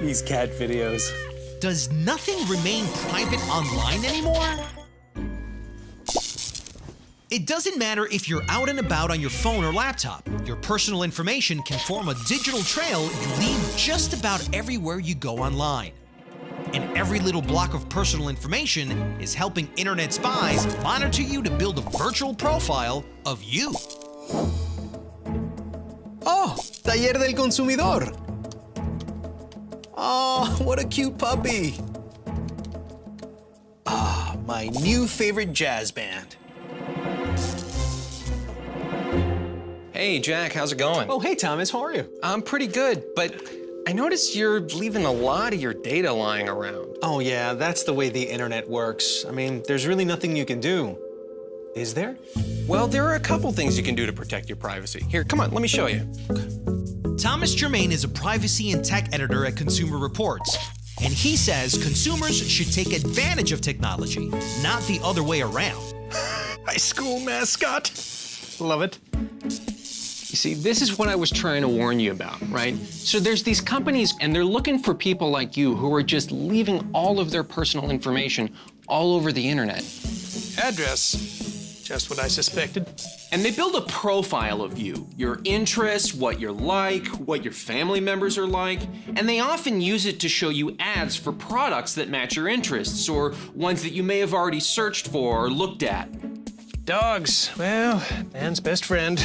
These cat videos. Does nothing remain private online anymore? It doesn't matter if you're out and about on your phone or laptop. Your personal information can form a digital trail you leave just about everywhere you go online. And every little block of personal information is helping internet spies monitor you to build a virtual profile of you. Oh, Taller del Consumidor. Oh, what a cute puppy. Ah, my new favorite jazz band. Hey, Jack, how's it going? Oh, hey, Thomas, how are you? I'm pretty good, but I noticed you're leaving a lot of your data lying around. Oh, yeah, that's the way the internet works. I mean, there's really nothing you can do. Is there? Well, there are a couple things you can do to protect your privacy. Here, come on, let me show you. Thomas Germain is a privacy and tech editor at Consumer Reports. And he says consumers should take advantage of technology, not the other way around. High school mascot. Love it. You see, this is what I was trying to warn you about, right? So there's these companies, and they're looking for people like you who are just leaving all of their personal information all over the internet. Address. Just what I suspected. And they build a profile of you, your interests, what you're like, what your family members are like, and they often use it to show you ads for products that match your interests or ones that you may have already searched for or looked at. Dogs. Well, man's best friend.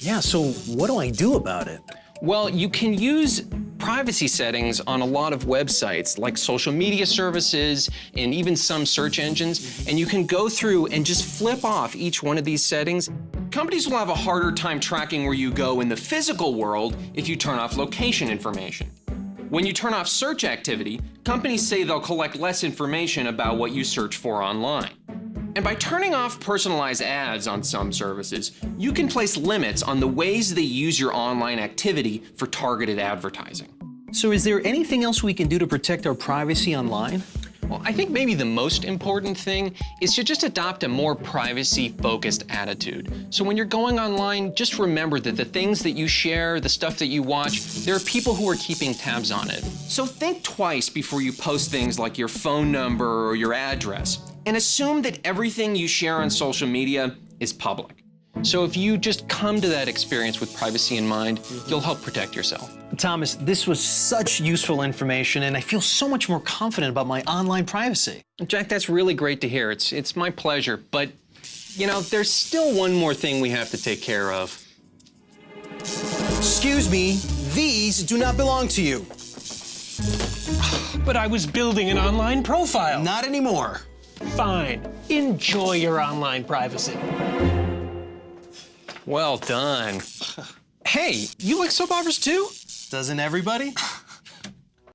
Yeah, so what do I do about it? Well, you can use privacy settings on a lot of websites like social media services and even some search engines, and you can go through and just flip off each one of these settings. Companies will have a harder time tracking where you go in the physical world if you turn off location information. When you turn off search activity, companies say they'll collect less information about what you search for online. And by turning off personalized ads on some services, you can place limits on the ways they use your online activity for targeted advertising. So is there anything else we can do to protect our privacy online? Well, I think maybe the most important thing is to just adopt a more privacy-focused attitude. So when you're going online, just remember that the things that you share, the stuff that you watch, there are people who are keeping tabs on it. So think twice before you post things like your phone number or your address and assume that everything you share on social media is public. So if you just come to that experience with privacy in mind, you'll help protect yourself. Thomas, this was such useful information, and I feel so much more confident about my online privacy. Jack, that's really great to hear. It's, it's my pleasure. But, you know, there's still one more thing we have to take care of. Excuse me, these do not belong to you. But I was building an online profile. Not anymore. Fine. Enjoy your online privacy. Well done. hey, you like soap operas too? Doesn't everybody?